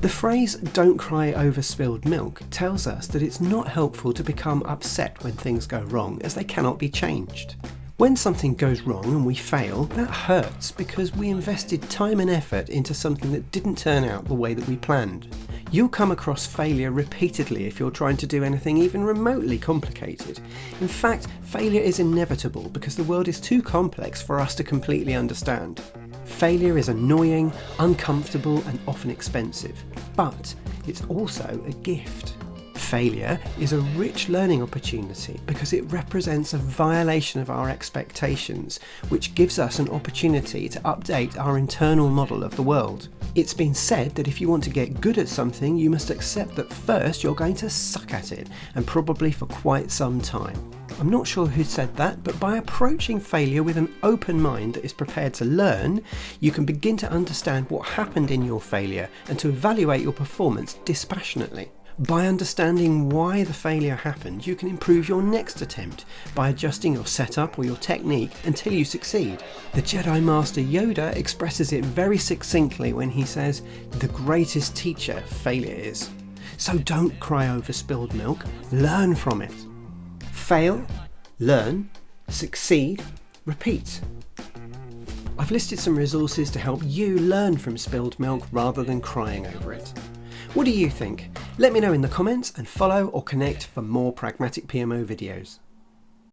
The phrase don't cry over spilled milk tells us that it's not helpful to become upset when things go wrong as they cannot be changed. When something goes wrong and we fail, that hurts because we invested time and effort into something that didn't turn out the way that we planned. You'll come across failure repeatedly if you're trying to do anything even remotely complicated. In fact, failure is inevitable because the world is too complex for us to completely understand. Failure is annoying, uncomfortable and often expensive, but it's also a gift. Failure is a rich learning opportunity because it represents a violation of our expectations, which gives us an opportunity to update our internal model of the world. It's been said that if you want to get good at something, you must accept that first you're going to suck at it, and probably for quite some time. I'm not sure who said that, but by approaching failure with an open mind that is prepared to learn, you can begin to understand what happened in your failure and to evaluate your performance dispassionately. By understanding why the failure happened, you can improve your next attempt by adjusting your setup or your technique until you succeed. The Jedi Master Yoda expresses it very succinctly when he says, the greatest teacher failure is. So don't cry over spilled milk, learn from it. Fail, learn, succeed, repeat. I've listed some resources to help you learn from spilled milk rather than crying over it. What do you think? Let me know in the comments and follow or connect for more Pragmatic PMO videos.